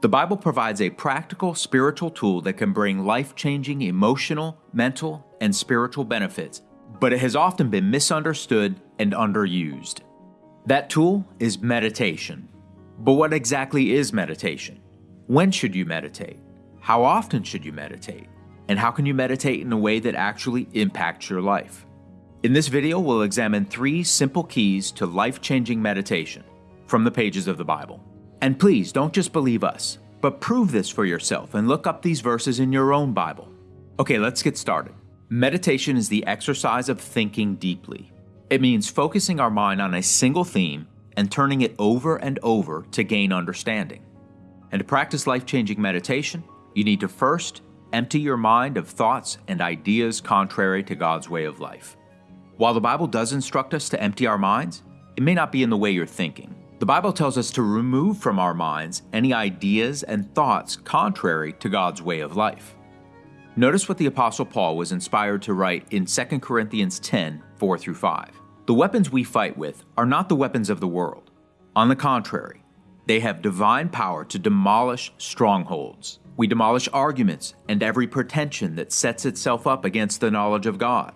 The Bible provides a practical spiritual tool that can bring life changing emotional, mental, and spiritual benefits, but it has often been misunderstood and underused. That tool is meditation. But what exactly is meditation? When should you meditate? How often should you meditate? And how can you meditate in a way that actually impacts your life? In this video, we'll examine three simple keys to life changing meditation from the pages of the Bible. And please don't just believe us, but prove this for yourself and look up these verses in your own Bible. Okay, let's get started. Meditation is the exercise of thinking deeply. It means focusing our mind on a single theme and turning it over and over to gain understanding. And to practice life changing meditation, you need to first empty your mind of thoughts and ideas contrary to God's way of life. While the Bible does instruct us to empty our minds, it may not be in the way you're thinking. The Bible tells us to remove from our minds any ideas and thoughts contrary to God's way of life. Notice what the Apostle Paul was inspired to write in 2 Corinthians 10 4 through 5. The weapons we fight with are not the weapons of the world. On the contrary, they have divine power to demolish strongholds. We demolish arguments and every pretension that sets itself up against the knowledge of God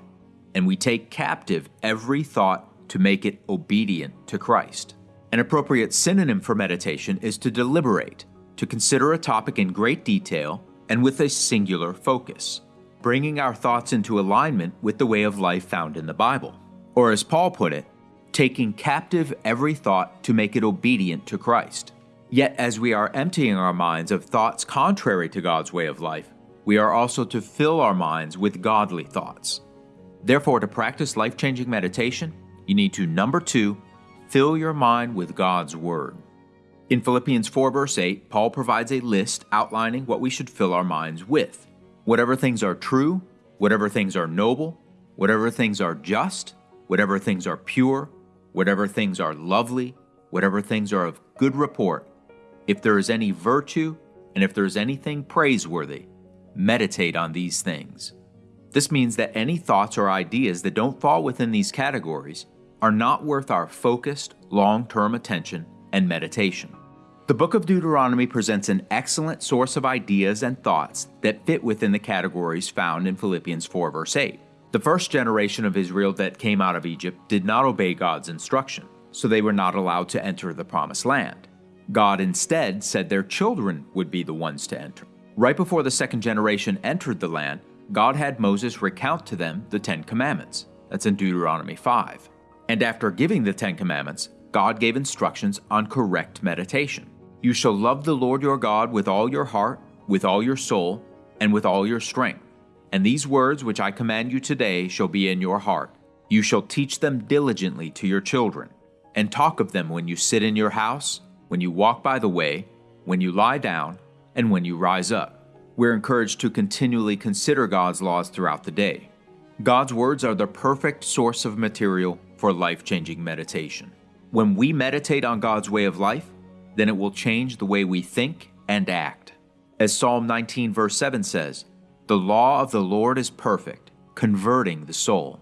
and we take captive every thought to make it obedient to Christ. An appropriate synonym for meditation is to deliberate, to consider a topic in great detail and with a singular focus, bringing our thoughts into alignment with the way of life found in the Bible. Or, as Paul put it, taking captive every thought to make it obedient to Christ. Yet, as we are emptying our minds of thoughts contrary to God's way of life, we are also to fill our minds with godly thoughts. Therefore, to practice life changing meditation, you need to number two, fill your mind with God's Word. In Philippians 4, verse 8, Paul provides a list outlining what we should fill our minds with. Whatever things are true, whatever things are noble, whatever things are just, whatever things are pure, whatever things are lovely, whatever things are of good report, if there is any virtue, and if there is anything praiseworthy, meditate on these things. This means that any thoughts or ideas that don't fall within these categories are not worth our focused, long term attention and meditation. The book of Deuteronomy presents an excellent source of ideas and thoughts that fit within the categories found in Philippians 4, verse 8. The first generation of Israel that came out of Egypt did not obey God's instruction, so they were not allowed to enter the promised land. God instead said their children would be the ones to enter. Right before the second generation entered the land, God had Moses recount to them the Ten Commandments. That's in Deuteronomy 5. And after giving the Ten Commandments, God gave instructions on correct meditation. You shall love the Lord your God with all your heart, with all your soul, and with all your strength. And these words which I command you today shall be in your heart. You shall teach them diligently to your children, and talk of them when you sit in your house, when you walk by the way, when you lie down, and when you rise up we're encouraged to continually consider God's laws throughout the day. God's words are the perfect source of material for life changing meditation. When we meditate on God's way of life, then it will change the way we think and act. As Psalm 19, verse 7 says, The law of the Lord is perfect, converting the soul.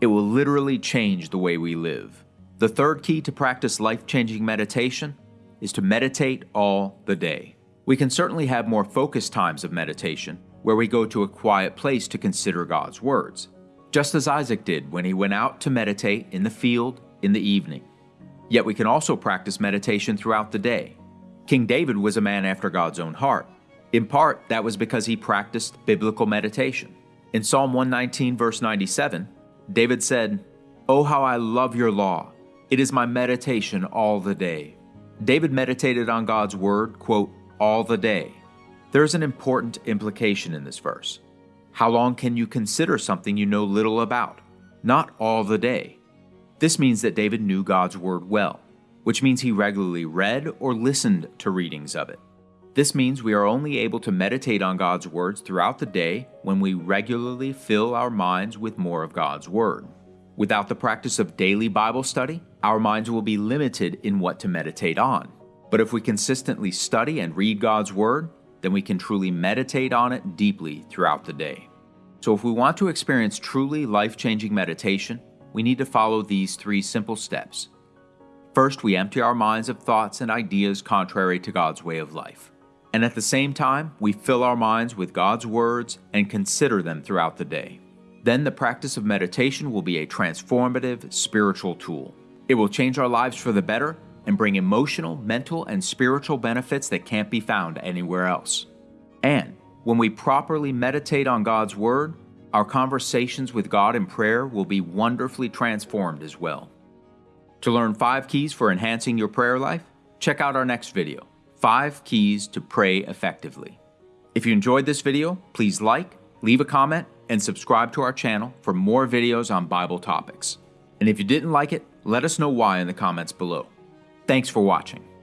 It will literally change the way we live. The third key to practice life changing meditation is to meditate all the day. We can certainly have more focused times of meditation, where we go to a quiet place to consider God's words, just as Isaac did when he went out to meditate in the field in the evening. Yet we can also practice meditation throughout the day. King David was a man after God's own heart. In part, that was because he practiced biblical meditation. In Psalm 119, verse 97, David said, Oh, how I love your law! It is my meditation all the day. David meditated on God's word, quote, all the day. There's an important implication in this verse. How long can you consider something you know little about? Not all the day. This means that David knew God's Word well, which means he regularly read or listened to readings of it. This means we are only able to meditate on God's words throughout the day when we regularly fill our minds with more of God's Word. Without the practice of daily Bible study, our minds will be limited in what to meditate on. But if we consistently study and read God's Word, then we can truly meditate on it deeply throughout the day. So, if we want to experience truly life changing meditation, we need to follow these three simple steps. First, we empty our minds of thoughts and ideas contrary to God's way of life. and at the same time, we fill our minds with God's words and consider them throughout the day. Then the practice of meditation will be a transformative spiritual tool. It will change our lives for the better and bring emotional, mental, and spiritual benefits that can't be found anywhere else. And when we properly meditate on God's Word, our conversations with God in prayer will be wonderfully transformed as well. To learn five keys for enhancing your prayer life, check out our next video Five Keys to Pray Effectively. If you enjoyed this video, please like, leave a comment, and subscribe to our channel for more videos on Bible topics. And if you didn't like it, let us know why in the comments below. Thanks for watching.